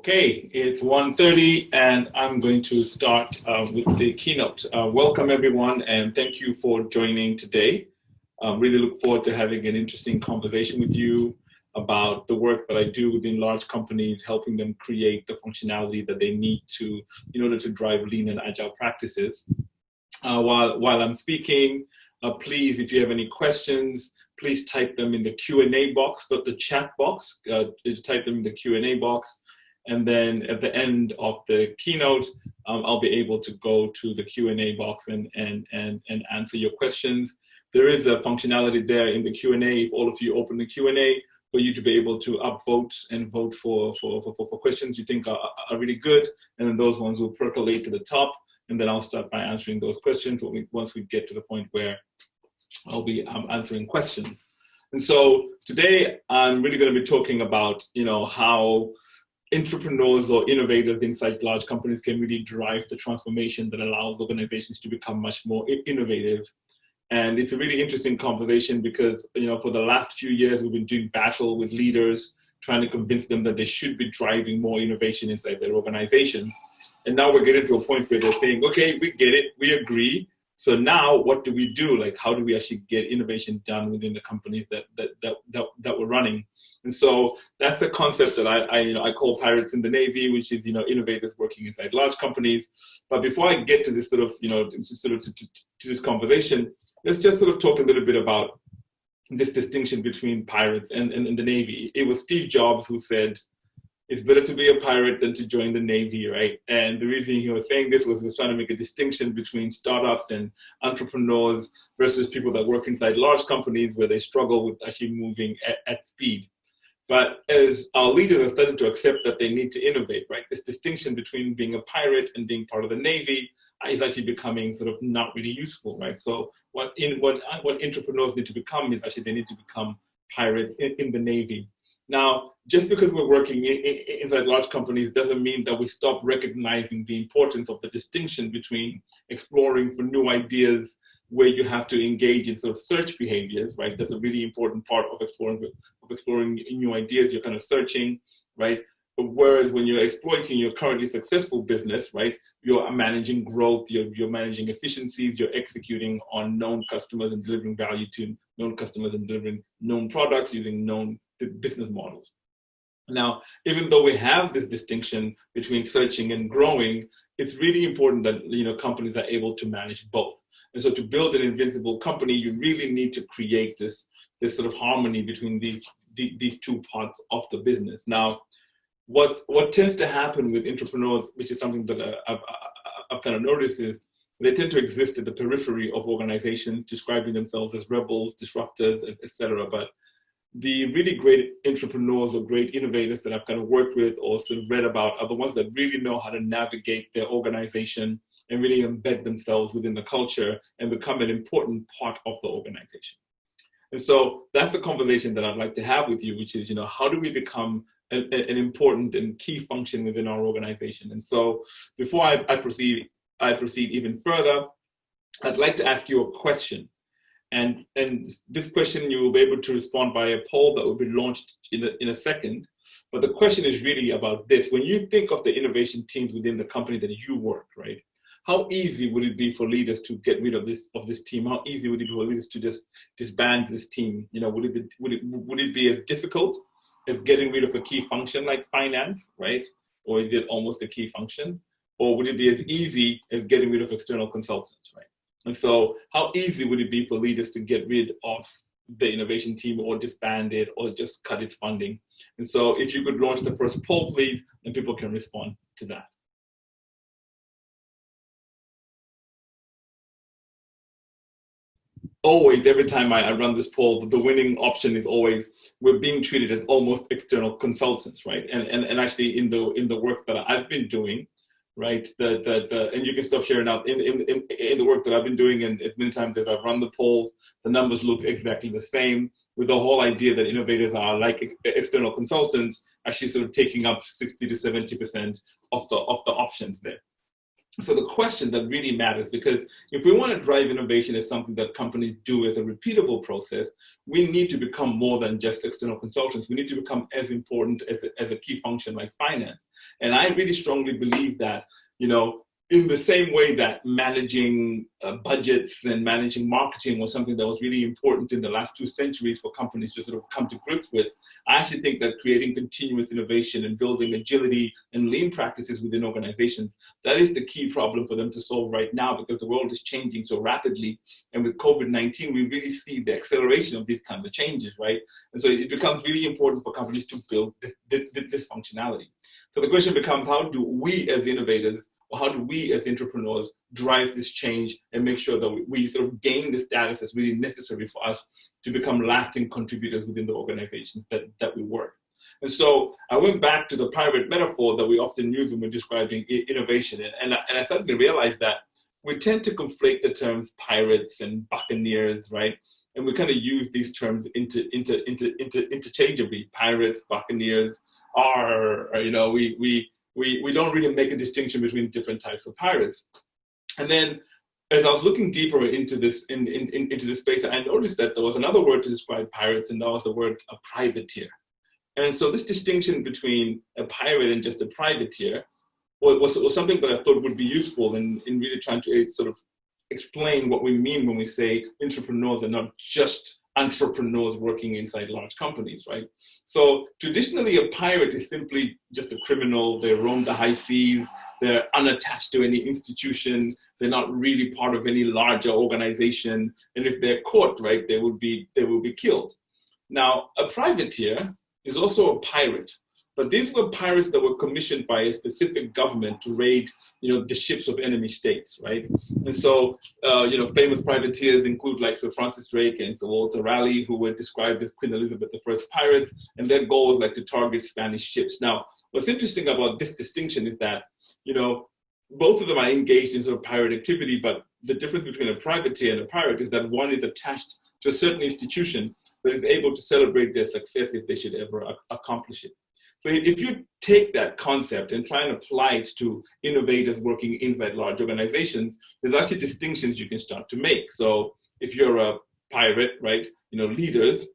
Okay, it's 1.30 and I'm going to start uh, with the keynote. Uh, welcome everyone and thank you for joining today. Um, really look forward to having an interesting conversation with you about the work that I do within large companies, helping them create the functionality that they need to in order to drive lean and agile practices. Uh, while, while I'm speaking, uh, please, if you have any questions, please type them in the Q&A box, but the chat box, uh, type them in the Q&A box. And then at the end of the keynote, um, I'll be able to go to the Q&A box and, and, and, and answer your questions. There is a functionality there in the Q&A, if all of you open the Q&A, for you to be able to upvote and vote for, for, for, for questions you think are, are really good. And then those ones will percolate to the top. And then I'll start by answering those questions once we get to the point where I'll be um, answering questions. And so today I'm really going to be talking about, you know, how entrepreneurs or innovators inside large companies can really drive the transformation that allows organizations to become much more innovative. And it's a really interesting conversation because, you know, for the last few years, we've been doing battle with leaders, trying to convince them that they should be driving more innovation inside their organizations. And now we're getting to a point where they're saying, okay, we get it, we agree, so now what do we do? Like, how do we actually get innovation done within the companies that, that, that, that, that we're running? And so that's the concept that I, I, you know, I call pirates in the Navy, which is, you know, innovators working inside large companies. But before I get to this sort of, you know, sort of to, to, to this conversation, let's just sort of talk a little bit about this distinction between pirates and, and, and the Navy. It was Steve Jobs who said, it's better to be a pirate than to join the Navy, right? And the reason he was saying this was he was trying to make a distinction between startups and entrepreneurs versus people that work inside large companies where they struggle with actually moving at, at speed. But as our leaders are starting to accept that they need to innovate, right? This distinction between being a pirate and being part of the Navy uh, is actually becoming sort of not really useful, right? So what in what uh, what entrepreneurs need to become is actually they need to become pirates in, in the Navy. Now, just because we're working in, in, inside large companies doesn't mean that we stop recognizing the importance of the distinction between exploring for new ideas where you have to engage in sort of search behaviors, right? That's a really important part of exploring of exploring new ideas. You're kind of searching, right? Whereas when you're exploiting your currently successful business, right, you're managing growth, you're, you're managing efficiencies, you're executing on known customers and delivering value to known customers and delivering known products using known business models. Now, even though we have this distinction between searching and growing, it's really important that you know companies are able to manage both. And so to build an invincible company, you really need to create this, this sort of harmony between these, these two parts of the business. Now, what, what tends to happen with entrepreneurs, which is something that uh, I've, I've kind of noticed is they tend to exist at the periphery of organizations, describing themselves as rebels, disruptors, etc. But the really great entrepreneurs or great innovators that I've kind of worked with or sort of read about are the ones that really know how to navigate their organization and really embed themselves within the culture and become an important part of the organization. And so that's the conversation that I'd like to have with you, which is, you know, how do we become an, an important and key function within our organization? And so before I, I proceed, I proceed even further, I'd like to ask you a question. And, and this question you will be able to respond by a poll that will be launched in a, in a second. But the question is really about this. When you think of the innovation teams within the company that you work, right? How easy would it be for leaders to get rid of this of this team? How easy would it be for leaders to just disband this team? You know, would it be, would it would it be as difficult as getting rid of a key function like finance, right? Or is it almost a key function? Or would it be as easy as getting rid of external consultants, right? And so how easy would it be for leaders to get rid of the innovation team or disband it or just cut its funding? And so if you could launch the first poll, please, and people can respond to that. always every time I, I, run this poll the winning option is always we're being treated as almost external consultants right and and, and actually in the in the work that i've been doing right? The, the, and you can stop sharing out in, in, in, in the work that I've been doing and many times as I've run the polls, the numbers look exactly the same with the whole idea that innovators are like ex external consultants actually sort of taking up 60 to 70% of the, of the options there. So the question that really matters, because if we want to drive innovation as something that companies do as a repeatable process, we need to become more than just external consultants. We need to become as important as a, as a key function like finance. And I really strongly believe that, you know, in the same way that managing uh, budgets and managing marketing was something that was really important in the last two centuries for companies to sort of come to grips with, I actually think that creating continuous innovation and building agility and lean practices within organizations, that is the key problem for them to solve right now because the world is changing so rapidly. And with COVID-19, we really see the acceleration of these kinds of changes, right? And so it becomes really important for companies to build this, this, this functionality. So the question becomes, how do we as innovators or how do we as entrepreneurs drive this change and make sure that we, sort of gain the status that's really necessary for us to become lasting contributors within the organizations that, that we work. And so I went back to the pirate metaphor that we often use when we're describing innovation. And, and, I, and I started to realize that we tend to conflate the terms pirates and buccaneers, right? And we kind of use these terms into, into, into, into, interchangeably, pirates, buccaneers, are, you know, we, we, we, we don't really make a distinction between different types of pirates. And then as I was looking deeper into this in, in, in, into this space, I noticed that there was another word to describe pirates, and that was the word a privateer. And so this distinction between a pirate and just a privateer was, was something that I thought would be useful in, in really trying to eh, sort of explain what we mean when we say entrepreneurs are not just entrepreneurs working inside large companies, right? So traditionally, a pirate is simply just a criminal. They roam the high seas. They're unattached to any institution. They're not really part of any larger organization. And if they're caught, right, they would be they will be killed. Now, a privateer is also a pirate, but these were pirates that were commissioned by a specific government to raid, you know, the ships of enemy states, right? And so, uh, you know, famous privateers include like Sir Francis Drake and Sir Walter Raleigh, who were described as Queen Elizabeth I's pirates, and their goal was like to target Spanish ships. Now, what's interesting about this distinction is that, you know, both of them are engaged in sort of pirate activity, but the difference between a privateer and a pirate is that one is attached to a certain institution that is able to celebrate their success if they should ever accomplish it. So if you take that concept and try and apply it to innovators working inside large organizations, there's actually distinctions you can start to make. So if you're a pirate, right, you know, leaders,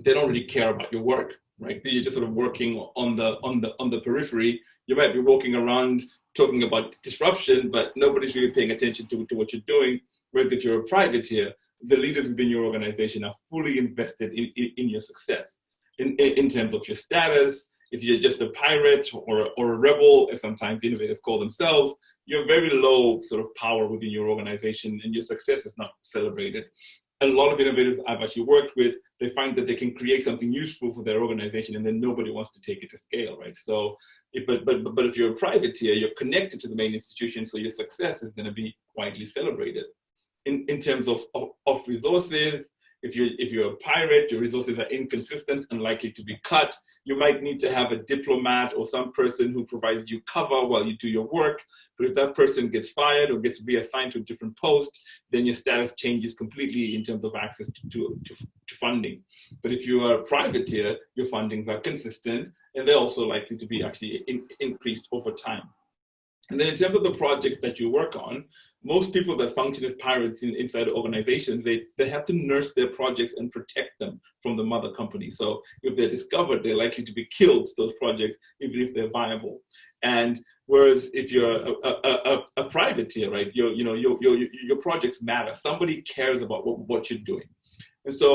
they don't really care about your work, right? You're just sort of working on the on the on the periphery. You might be walking around talking about disruption, but nobody's really paying attention to, to what you're doing. Whereas if you're a privateer, the leaders within your organization are fully invested in, in, in your success in, in, in terms of your status, if you're just a pirate or, or a rebel, as sometimes innovators call themselves, you have very low sort of power within your organization and your success is not celebrated. A lot of innovators I've actually worked with, they find that they can create something useful for their organization and then nobody wants to take it to scale, right? So, if, but, but, but if you're a privateer, you're connected to the main institution, so your success is gonna be widely celebrated. In, in terms of, of, of resources, if you're, if you're a pirate, your resources are inconsistent and likely to be cut. You might need to have a diplomat or some person who provides you cover while you do your work. But if that person gets fired or gets reassigned to a different post, then your status changes completely in terms of access to, to, to, to funding. But if you are a privateer, your fundings are consistent and they're also likely to be actually in, increased over time. And then in terms of the projects that you work on, most people that function as pirates in, inside organizations, they, they have to nurse their projects and protect them from the mother company. So if they're discovered, they're likely to be killed, those projects, even if they're viable. And whereas if you're a, a, a, a privateer, right, your, you know, your, your, your projects matter. Somebody cares about what, what you're doing. And so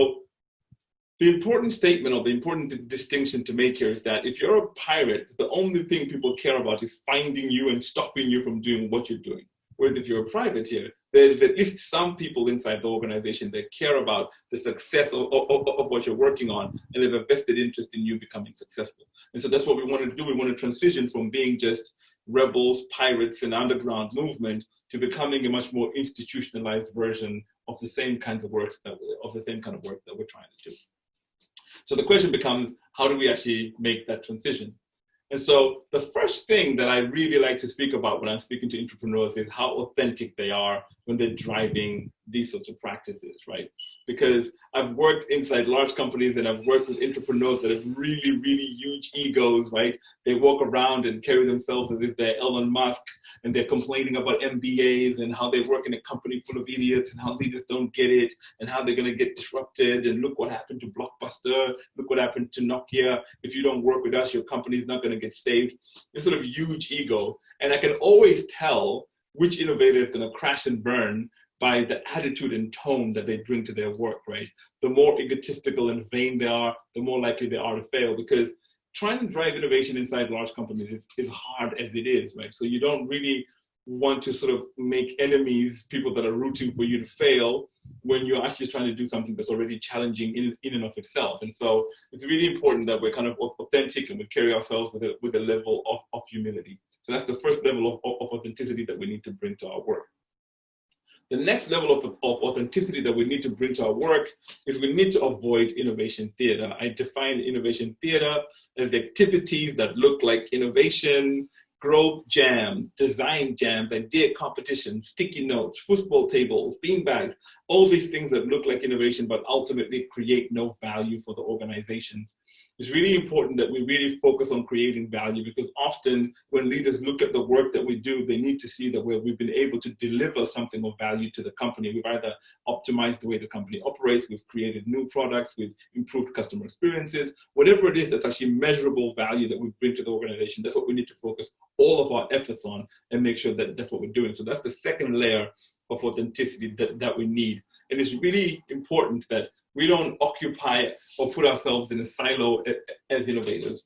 the important statement or the important distinction to make here is that if you're a pirate, the only thing people care about is finding you and stopping you from doing what you're doing. Whereas if you're a privateer, there's at least some people inside the organization that care about the success of, of, of, what you're working on and have a vested interest in you becoming successful. And so that's what we want to do. We want to transition from being just rebels, pirates, and underground movement to becoming a much more institutionalized version of the same kinds of work that of the same kind of work that we're trying to do. So the question becomes, how do we actually make that transition? And so the first thing that I really like to speak about when I'm speaking to entrepreneurs is how authentic they are when they're driving these sorts of practices, right? Because I've worked inside large companies and I've worked with entrepreneurs that have really, really huge egos, right? They walk around and carry themselves as if they're Elon Musk and they're complaining about MBAs and how they work in a company full of idiots and how leaders don't get it and how they're gonna get disrupted and look what happened to Blockbuster, look what happened to Nokia. If you don't work with us, your company's not gonna get saved. This sort of huge ego. And I can always tell which innovator is going to crash and burn by the attitude and tone that they bring to their work, right? The more egotistical and vain they are, the more likely they are to fail because trying to drive innovation inside large companies is, is hard as it is, right? So you don't really want to sort of make enemies, people that are rooting for you to fail when you're actually trying to do something that's already challenging in, in and of itself. And so it's really important that we're kind of authentic and we carry ourselves with a, with a level of, of humility. That's the first level of, of authenticity that we need to bring to our work. The next level of, of authenticity that we need to bring to our work is we need to avoid innovation theater. I define innovation theater as activities that look like innovation, growth jams, design jams, idea competitions, sticky notes, football tables, beanbags, all these things that look like innovation but ultimately create no value for the organization it's really important that we really focus on creating value because often when leaders look at the work that we do, they need to see that we've been able to deliver something of value to the company. We've either optimized the way the company operates, we've created new products, we've improved customer experiences, whatever it is that's actually measurable value that we bring to the organization, that's what we need to focus all of our efforts on and make sure that that's what we're doing. So that's the second layer of authenticity that, that we need. And it's really important that we don't occupy or put ourselves in a silo as innovators.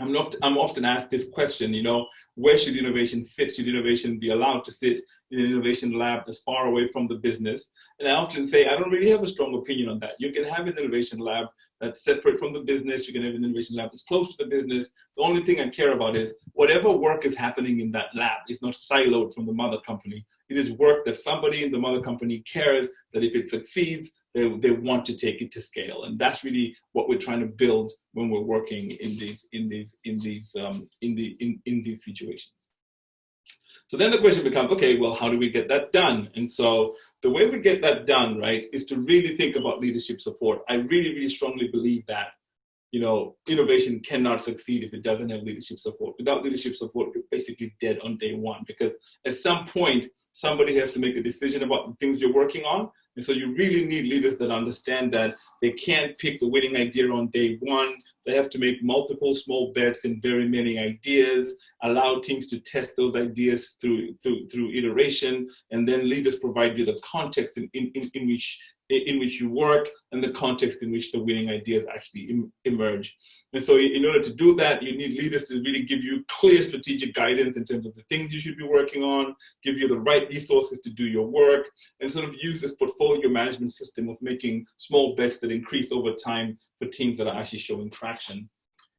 I'm, not, I'm often asked this question, you know, where should innovation sit? Should innovation be allowed to sit in an innovation lab that's far away from the business? And I often say, I don't really have a strong opinion on that. You can have an innovation lab that's separate from the business. You can have an innovation lab that's close to the business. The only thing I care about is whatever work is happening in that lab is not siloed from the mother company. It is work that somebody in the mother company cares that if it succeeds, they, they want to take it to scale. And that's really what we're trying to build when we're working in these, in these, in these, um, in, the, in, in these situations. So then the question becomes, okay, well, how do we get that done? And so the way we get that done, right, is to really think about leadership support. I really, really strongly believe that, you know, innovation cannot succeed if it doesn't have leadership support. Without leadership support, you're basically dead on day one because at some point, somebody has to make a decision about the things you're working on. And so you really need leaders that understand that they can't pick the winning idea on day one. They have to make multiple small bets in very many ideas, allow teams to test those ideas through, through, through iteration, and then leaders provide you the context in, in, in which in which you work and the context in which the winning ideas actually em emerge. And so in order to do that, you need leaders to really give you clear strategic guidance in terms of the things you should be working on, give you the right resources to do your work, and sort of use this portfolio management system of making small bets that increase over time for teams that are actually showing traction.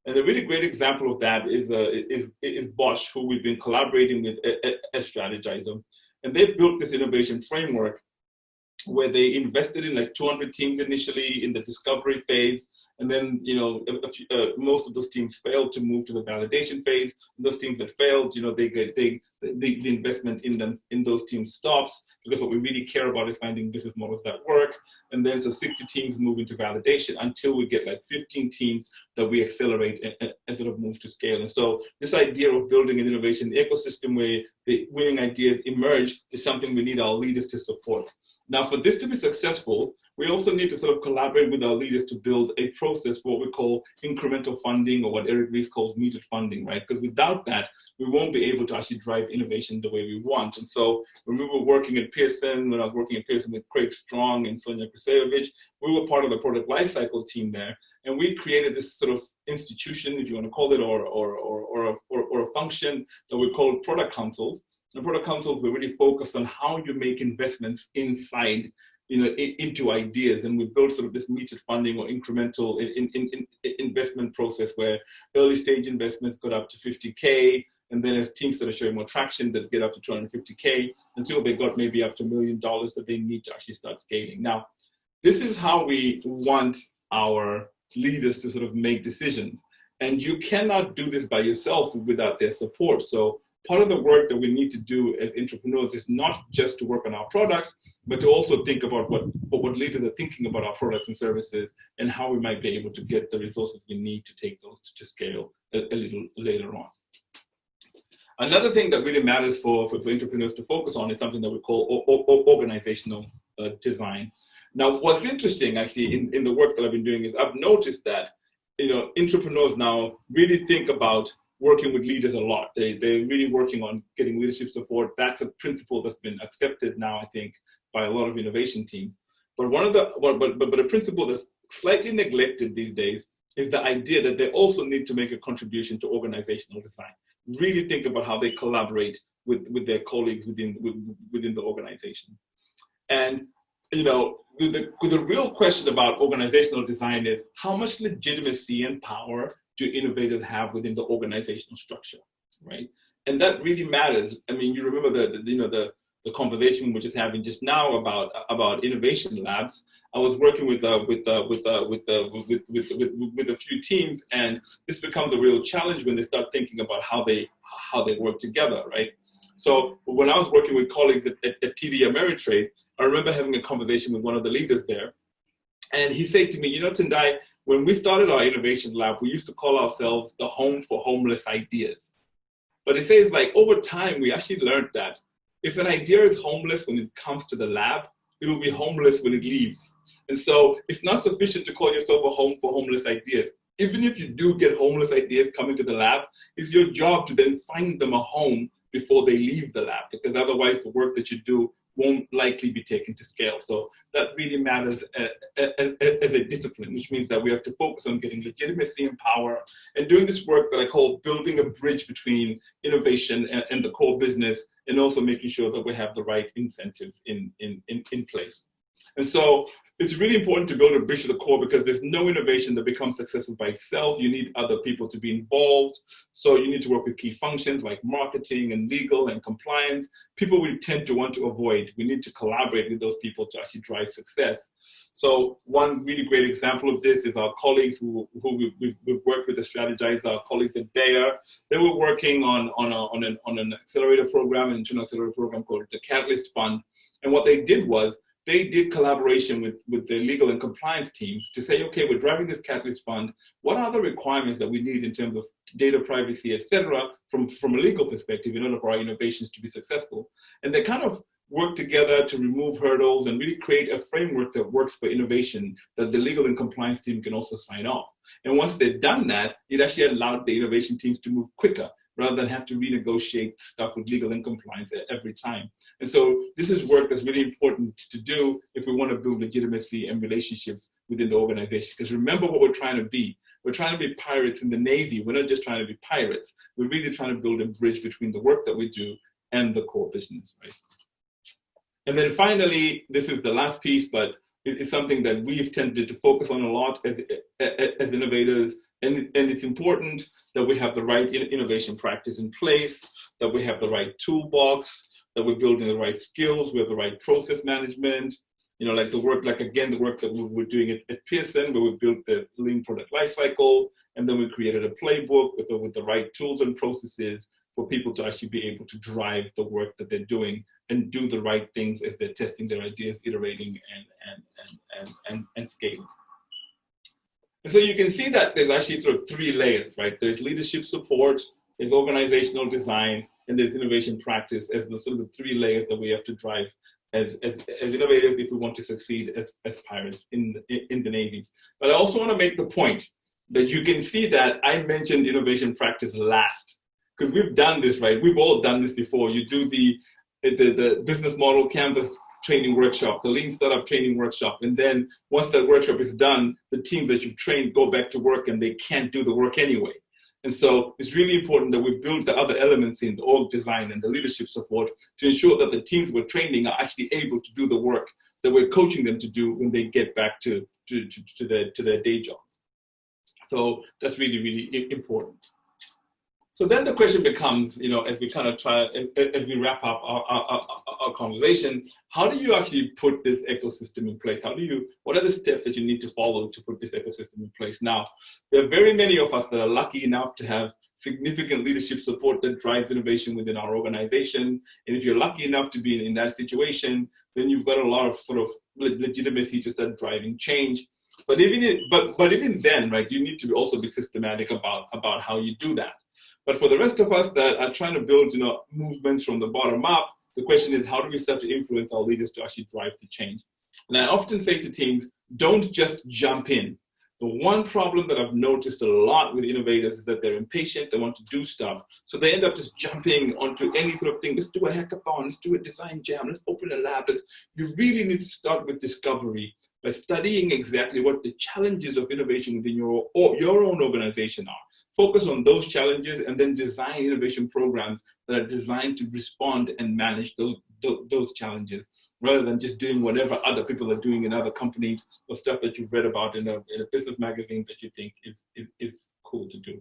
And a really great example of that is, uh, is, is Bosch, who we've been collaborating with as Strategyzer. And they've built this innovation framework where they invested in like 200 teams initially in the discovery phase. And then, you know, uh, most of those teams failed to move to the validation phase. And those teams that failed, you know, they get they, the, the investment in them in those teams stops because what we really care about is finding business models that work. And then so 60 teams move into validation until we get like 15 teams that we accelerate and, and sort of move to scale. And so this idea of building an innovation ecosystem where the winning ideas emerge is something we need our leaders to support. Now, for this to be successful, we also need to sort of collaborate with our leaders to build a process for what we call incremental funding or what Eric Ries calls metered funding, right? Because without that, we won't be able to actually drive innovation the way we want. And so when we were working at Pearson, when I was working at Pearson with Craig Strong and Sonja Kresojevic, we were part of the product lifecycle team there. And we created this sort of institution, if you want to call it, or, or, or, or, a, or, or a function that we called product councils the product councils were really focused on how you make investments inside you know, in, into ideas. And we built sort of this metered funding or incremental in, in, in investment process where early stage investments got up to 50K. And then as teams that are showing more traction that get up to 250K until they got maybe up to a million dollars that they need to actually start scaling. Now, this is how we want our leaders to sort of make decisions. And you cannot do this by yourself without their support. So part of the work that we need to do as entrepreneurs is not just to work on our products, but to also think about what, what leaders are thinking about our products and services and how we might be able to get the resources we need to take those to scale a, a little later on. Another thing that really matters for, for, for, entrepreneurs to focus on is something that we call organizational uh, design. Now, what's interesting actually in, in the work that I've been doing is I've noticed that you know entrepreneurs now really think about working with leaders a lot. They, they're really working on getting leadership support. That's a principle that's been accepted now, I think, by a lot of innovation teams. But one of the, but, but, but a principle that's slightly neglected these days is the idea that they also need to make a contribution to organizational design. Really think about how they collaborate with, with their colleagues within, within the organization. And, you know, the, the, the real question about organizational design is how much legitimacy and power do innovators have within the organizational structure, right? And that really matters. I mean, you remember the, the you know, the, the conversation we're just having just now about about innovation labs. I was working with uh, with uh, with, uh, with, uh, with, with, with with a few teams, and this becomes a real challenge when they start thinking about how they how they work together, right? So when I was working with colleagues at, at, at TD Ameritrade, I remember having a conversation with one of the leaders there, and he said to me, "You know, Tendai, when we started our innovation lab, we used to call ourselves the home for homeless ideas. But it says like over time, we actually learned that if an idea is homeless when it comes to the lab, it will be homeless when it leaves. And so it's not sufficient to call yourself a home for homeless ideas. Even if you do get homeless ideas coming to the lab, it's your job to then find them a home before they leave the lab, because otherwise the work that you do won't likely be taken to scale. So that really matters uh, uh, uh, as a discipline, which means that we have to focus on getting legitimacy and power and doing this work that I call building a bridge between innovation and, and the core business and also making sure that we have the right incentives in, in, in, in place. And so it's really important to build a bridge to the core because there's no innovation that becomes successful by itself. You need other people to be involved. So you need to work with key functions like marketing and legal and compliance. People we tend to want to avoid. We need to collaborate with those people to actually drive success. So one really great example of this is our colleagues who, who we've, we've worked with to strategize, our colleagues at Bayer. They were working on, on, a, on, an, on an accelerator program, an internal accelerator program called the Catalyst Fund. And what they did was they did collaboration with, with the legal and compliance teams to say, okay, we're driving this Catalyst Fund. What are the requirements that we need in terms of data privacy, et cetera, from, from a legal perspective in order for our innovations to be successful? And they kind of work together to remove hurdles and really create a framework that works for innovation that the legal and compliance team can also sign off. And once they've done that, it actually allowed the innovation teams to move quicker rather than have to renegotiate stuff with legal and compliance every time. And so this is work that's really important to do if we want to build legitimacy and relationships within the organization. Because remember what we're trying to be. We're trying to be pirates in the Navy. We're not just trying to be pirates. We're really trying to build a bridge between the work that we do and the core business, right? And then finally, this is the last piece, but it's something that we've tended to focus on a lot as, as innovators and, and it's important that we have the right innovation practice in place, that we have the right toolbox, that we're building the right skills, we have the right process management, you know, like the work, like again, the work that we were doing at, at Pearson, where we built the lean product lifecycle, and then we created a playbook with the, with the right tools and processes for people to actually be able to drive the work that they're doing and do the right things as they're testing their ideas, iterating and, and, and, and, and, and scaling. And so you can see that there's actually sort of three layers, right? There's leadership support, there's organizational design, and there's innovation practice as the sort of the three layers that we have to drive as, as, as innovators if we want to succeed as, as pirates in the, in the Navy. But I also want to make the point that you can see that I mentioned innovation practice last because we've done this, right? We've all done this before. You do the, the, the business model canvas training workshop, the lean startup training workshop. And then once that workshop is done, the teams that you've trained go back to work and they can't do the work anyway. And so it's really important that we build the other elements in the org design and the leadership support to ensure that the teams we're training are actually able to do the work that we're coaching them to do when they get back to, to, to, to their, to their day jobs. So that's really, really important. So then the question becomes, you know, as we kind of try, as we wrap up our, our, our, conversation, how do you actually put this ecosystem in place? How do you, what are the steps that you need to follow to put this ecosystem in place? Now, there are very many of us that are lucky enough to have significant leadership support that drives innovation within our organization. And if you're lucky enough to be in, in that situation, then you've got a lot of sort of legitimacy to start driving change. But even but but even then, right, you need to also be systematic about about how you do that. But for the rest of us that are trying to build, you know, movements from the bottom up, the question is how do we start to influence our leaders to actually drive the change? And I often say to teams, don't just jump in. The one problem that I've noticed a lot with innovators is that they're impatient, they want to do stuff. So they end up just jumping onto any sort of thing. Let's do a hackathon, let's do a design jam, let's open a lab. Let's, you really need to start with discovery by studying exactly what the challenges of innovation within your, or your own organization are. Focus on those challenges and then design innovation programs that are designed to respond and manage those, those, challenges rather than just doing whatever other people are doing in other companies or stuff that you've read about in a, in a business magazine that you think is, is, is cool to do.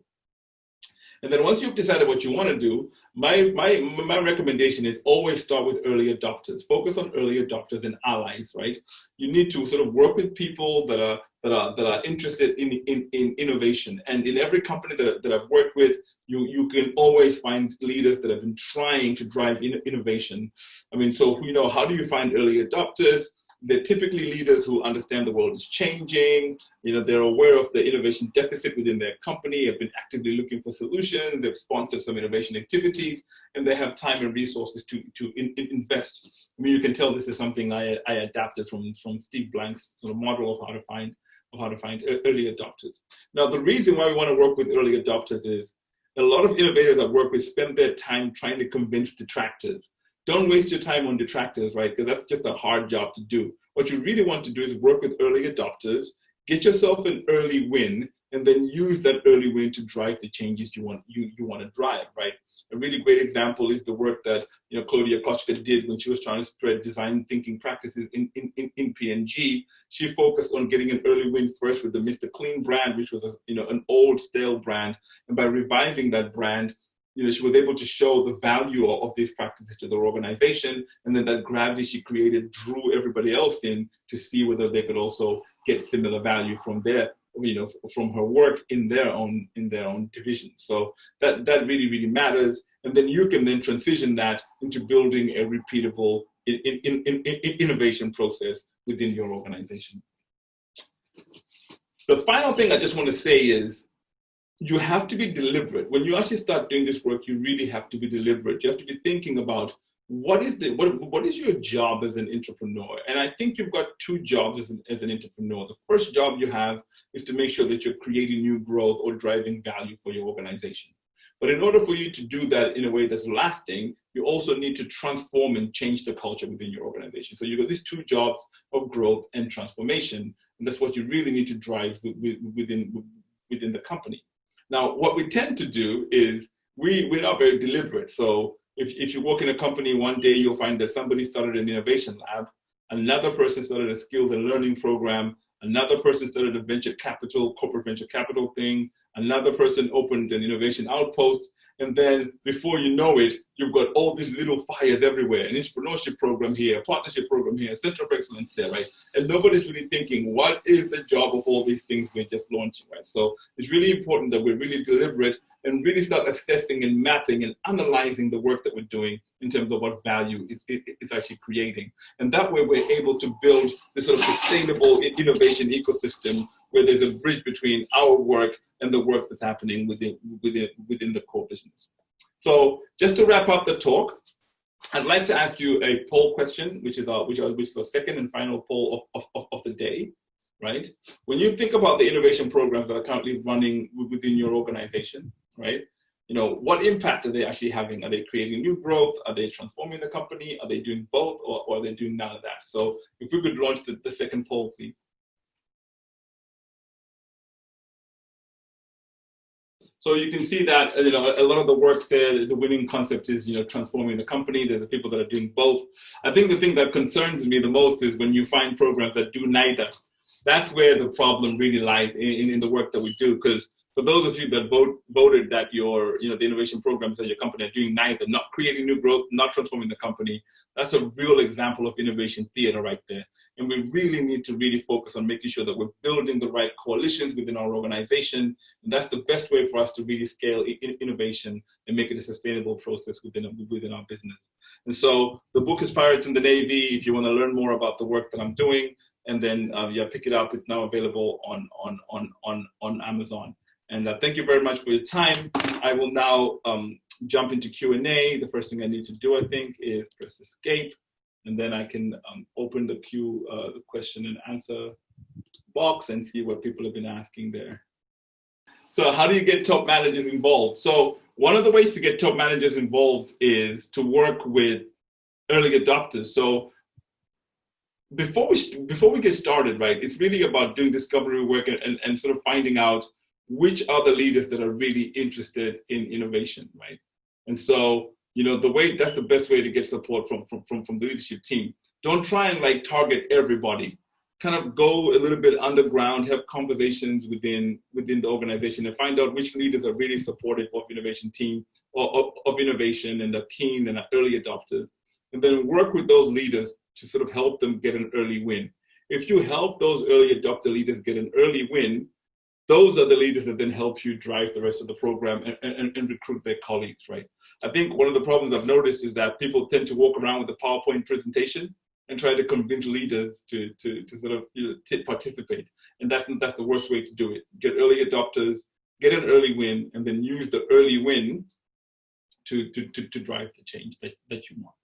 And then once you've decided what you want to do, my, my, my recommendation is always start with early adopters. Focus on early adopters and allies, right? You need to sort of work with people that are, that are, that are interested in, in, in innovation. And in every company that, that I've worked with, you, you can always find leaders that have been trying to drive in, innovation. I mean, so, you know, how do you find early adopters? They're typically leaders who understand the world is changing. You know, they're aware of the innovation deficit within their company, have been actively looking for solutions, they've sponsored some innovation activities, and they have time and resources to, to in, in invest. I mean, you can tell this is something I, I adapted from, from Steve Blank's sort of model of how to find of how to find early adopters. Now, the reason why we want to work with early adopters is a lot of innovators I work with spend their time trying to convince detractors. Don't waste your time on detractors, right? Because that's just a hard job to do. What you really want to do is work with early adopters, get yourself an early win, and then use that early win to drive the changes you want you, you want to drive, right? A really great example is the work that you know Claudia Kotchka did when she was trying to spread design thinking practices in, in, in, in P&G. She focused on getting an early win first with the Mr. Clean brand, which was a, you know an old stale brand, and by reviving that brand, you know, she was able to show the value of, these practices to their organization, and then that gravity she created drew everybody else in to see whether they could also get similar value from their you know from her work in their own in their own division. So that that really really matters. And then you can then transition that into building a repeatable in, in, in, innovation process within your organization. The final thing i just want to say is you have to be deliberate. When you actually start doing this work you really have to be deliberate. You have to be thinking about what is the what, what is your job as an entrepreneur? And i think you've got two jobs as an, as an entrepreneur. The first job you have is to make sure that you're creating new growth or driving value for your organization. But in order for you to do that in a way that's lasting you also need to transform and change the culture within your organization. So you've got these two jobs of growth and transformation and that's what you really need to drive within within the company now what we tend to do is we we're not very deliberate. So if, if you work in a company one day, you'll find that somebody started an innovation lab, another person started a skills and learning program, another person started a venture capital, corporate venture capital thing, another person opened an innovation outpost, and then before you know it, you've got all these little fires everywhere, an entrepreneurship program here, a partnership program here, a center of excellence there, right? And nobody's really thinking, what is the job of all these things we're just launching, right? So it's really important that we're really deliberate and really start assessing and mapping and analyzing the work that we're doing in terms of what value it's actually creating. And that way we're able to build this sort of sustainable innovation ecosystem where there's a bridge between our work and the work that's happening within, within, within the core business. So just to wrap up the talk, I'd like to ask you a poll question, which is, our, which, is, the second and final poll of, of, of the day, right? When you think about the innovation programs that are currently running within your organization, right? You know, what impact are they actually having? Are they creating new growth? Are they transforming the company? Are they doing both or, or are they doing none of that? So if we could launch the, the second poll, please. So you can see that you know a lot of the work there, the winning concept is you know transforming the company. There's the people that are doing both. I think the thing that concerns me the most is when you find programs that do neither. That's where the problem really lies in, in the work that we do. Because for those of you that vote, voted that your you know the innovation programs at your company are doing neither, not creating new growth, not transforming the company, that's a real example of innovation theater right there. And we really need to really focus on making sure that we're building the right coalitions within our organization. And that's the best way for us to really scale innovation and make it a sustainable process within, within our business. And so the book is Pirates in the Navy. If you want to learn more about the work that I'm doing, and then uh, yeah, pick it up. It's now available on on on on on Amazon. And uh, thank you very much for your time. I will now um, jump into Q&A. The first thing I need to do, I think, is press escape. And then I can um, open the Q, uh, the question and answer box and see what people have been asking there. So how do you get top managers involved? So one of the ways to get top managers involved is to work with early adopters. So before we before we get started, right, it's really about doing discovery work and, and, and sort of finding out which are the leaders that are really interested in innovation, right? And so, you know, the way that's the best way to get support from from from, from the leadership team. Don't try and like target everybody. Kind of go a little bit underground, have conversations within within the organization, and find out which leaders are really supportive of innovation team or of, of innovation and are keen and are early adopters, and then work with those leaders to sort of help them get an early win. If you help those early adopter leaders get an early win, those are the leaders that then help you drive the rest of the program and, and, and, recruit their colleagues, right? I think one of the problems I've noticed is that people tend to walk around with a PowerPoint presentation and try to convince leaders to, to, to sort of you know, participate. And that's, that's the worst way to do it. Get early adopters, get an early win, and then use the early win to, to, to, to drive the change that, that you want.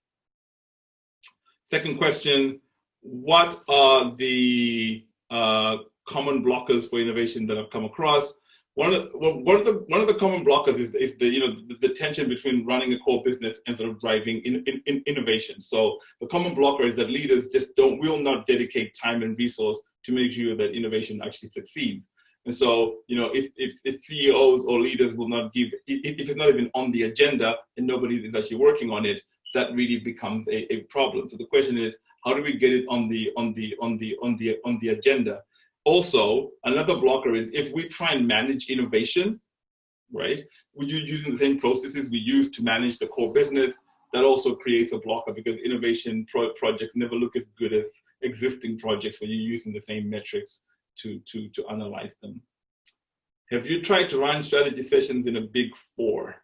Second question, what are the uh, common blockers for innovation that I've come across. One of the, one of the, one of the common blockers is, is the, you know, the, the, tension between running a core business and sort of driving in, in, in innovation. So the common blocker is that leaders just don't, will not dedicate time and resource to make sure that innovation actually succeeds. And so, you know, if, if, if, CEOs or leaders will not give, if, it's not even on the agenda and nobody is actually working on it, that really becomes a, a problem. So the question is, how do we get it on the on the on the on the on the agenda? Also, another blocker is if we try and manage innovation, right? We're using the same processes we use to manage the core business. That also creates a blocker because innovation pro projects never look as good as existing projects when you're using the same metrics to, to, to analyze them. Have you tried to run strategy sessions in a big four?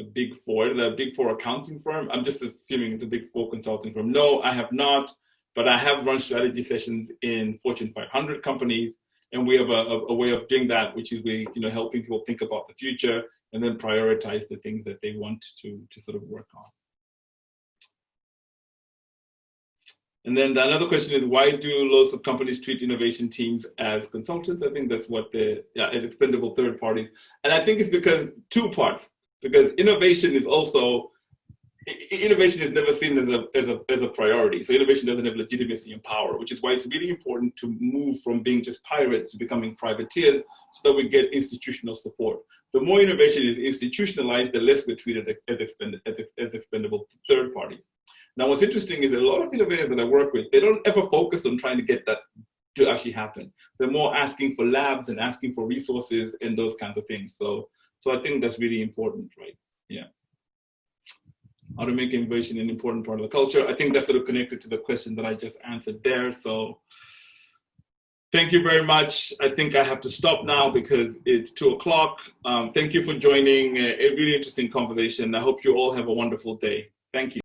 A big four, the big four accounting firm? I'm just assuming it's a big four consulting firm. No, I have not. But I have run strategy sessions in Fortune 500 companies, and we have a, a, way of doing that, which is we, you know, helping people think about the future and then prioritize the things that they want to, to sort of work on. And then the another question is why do lots of companies treat innovation teams as consultants? I think that's what the yeah, as expendable third parties. And I think it's because two parts, because innovation is also innovation is never seen as a, as, a, as a priority. So innovation doesn't have legitimacy and power, which is why it's really important to move from being just pirates to becoming privateers so that we get institutional support. The more innovation is institutionalized, the less we're treated as, expend as, as expendable third parties. Now, what's interesting is a lot of innovators that I work with, they don't ever focus on trying to get that to actually happen. They're more asking for labs and asking for resources and those kinds of things. So, so I think that's really important, right? Yeah how to make innovation an important part of the culture. I think that's sort of connected to the question that I just answered there. So thank you very much. I think I have to stop now because it's two o'clock. Um, thank you for joining a, a really interesting conversation. I hope you all have a wonderful day. Thank you.